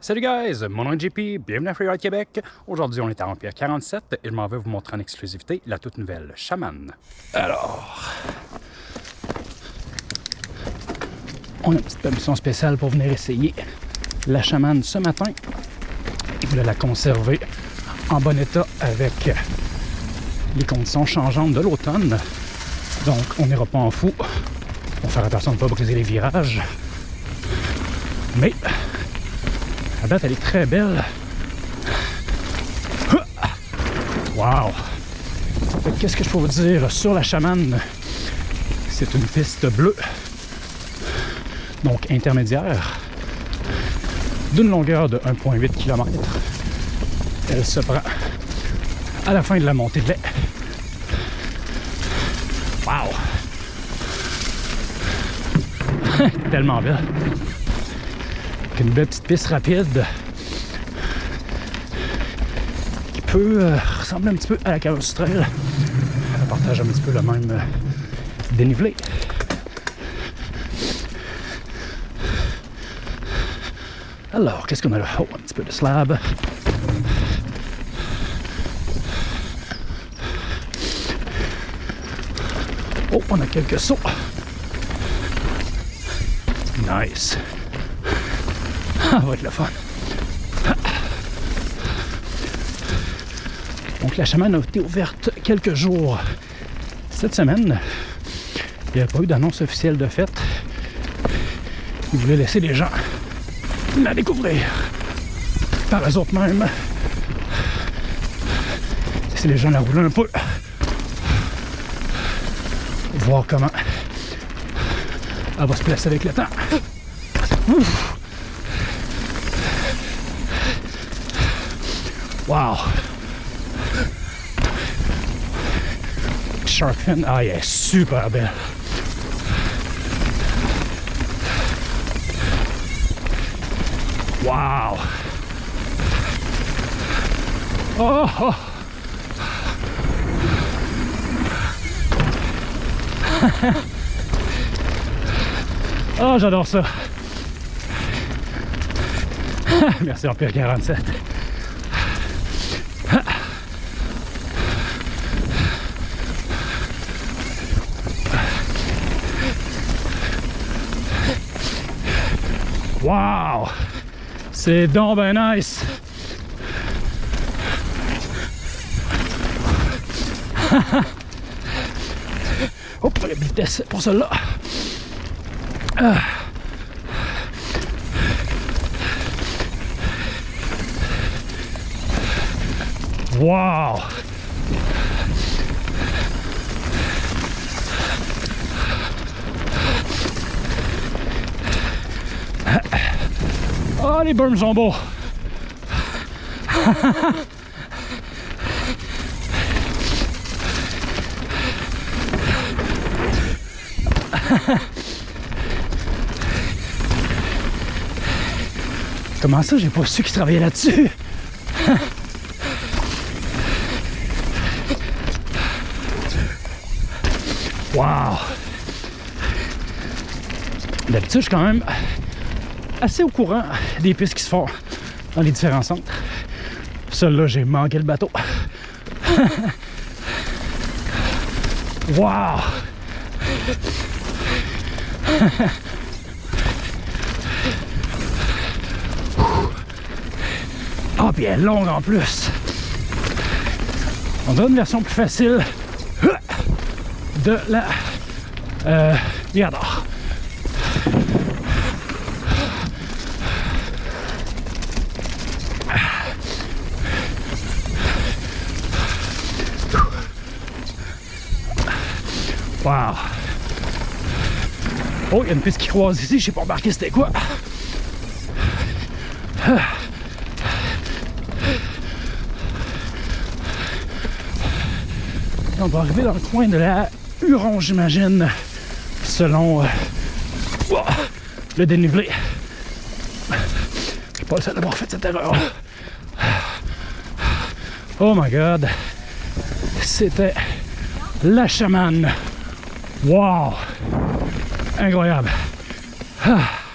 Salut guys, mon nom est JP, bienvenue à Freeride Québec. Aujourd'hui, on est à Empire 47 et je m'en vais vous montrer en exclusivité la toute nouvelle Shaman. Alors, on a une petite permission spéciale pour venir essayer la Shaman ce matin. Je voulais la conserver en bon état avec les conditions changeantes de l'automne. Donc, on n'ira pas en fou. On va faire attention de ne pas briser les virages. Mais date, elle est très belle. Wow! Qu'est-ce que je peux vous dire sur la chamane? C'est une piste bleue, donc intermédiaire, d'une longueur de 1,8 km. Elle se prend à la fin de la montée de lait. Wow! Tellement belle une belle petite piste rapide qui peut euh, ressembler un petit peu à la carrosse trail. Elle partage un petit peu le même euh, dénivelé. Alors, qu'est-ce qu'on a là? Oh, un petit peu de slab. Oh, on a quelques sauts. Nice. Ça va être le fun. Donc la chamane a été ouverte quelques jours cette semaine. Il n'y a pas eu d'annonce officielle de fête. Ils voulaient laisser les gens la découvrir par eux autres mêmes. Si les gens la roulent un peu. Voir comment elle va se placer avec le temps. Ouf. Wow! Shark fin, ah, elle super belle. Wow! Oh! oh. oh, j'adore ça. Merci Empire 47. Wow! C'est donc ben nice! Hop, la vitesse pour celle-là. Ah. Wow! Oh, les beaux. Comment ça, j'ai pas su qu'ils travaillaient là-dessus? wow! D'habitude, je quand même assez au courant des pistes qui se font dans les différents centres. Celle-là, j'ai manqué le bateau. wow! Ah, puis elle est longue en plus. On a une version plus facile de la euh. Oh, il y a une piste qui croise ici, je sais pas remarqué c'était quoi. On va arriver dans le coin de la Huron, j'imagine, selon euh, le dénivelé. Je pas le seul d'avoir fait cette erreur. Oh my god! C'était la chamane. Wow! Incroyable! Ah.